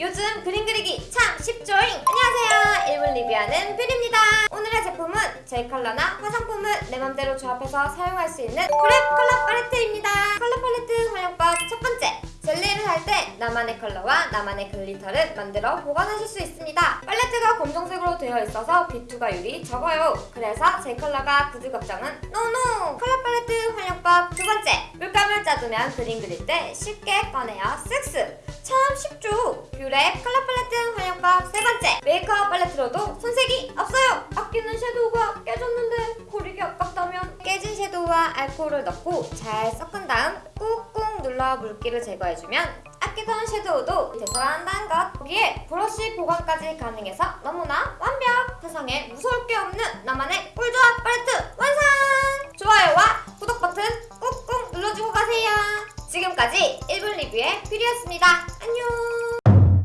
요즘 그림 그리기 참 쉽죠잉! 안녕하세요! 일본 리뷰하는 뷰리입니다. 오늘의 제품은 젤 컬러나 화장품을 내 맘대로 조합해서 사용할 수 있는 뷰랩 컬러 팔레트입니다. 컬러 팔레트 활용법 첫 번째! 젤리를 할 때 나만의 컬러와 나만의 글리터를 만들어 보관하실 수 있습니다. 팔레트가 검정색으로 되어 있어서 빛 투과율이 적어요. 그래서 젤 컬러가 굳을 걱정은 no no! 컬러 팔레트 활용법 두 번째! 물감을 짜두면 그림 그릴 때 쉽게 꺼내어? 뷰 랩 컬러 팔레트 활용법 세 번째! 메이크업 팔레트로도 손색이 없어요! 아끼는 섀도우가 깨졌는데 버리기 아깝다면 깨진 섀도우와 알코올을 넣고 잘 섞은 다음 꾹꾹 눌러 물기를 제거해주면 아끼던 섀도우도 되살아난다는 것 거기에 브러쉬 보관까지 가능해서 너무나 완벽! 세상에 무서울 게 없는 나만의 꿀조합 팔레트 완성! 좋아요와 구독 버튼 꾹꾹 눌러주고 가세요 지금까지 1분 리뷰의 퓨리였습니다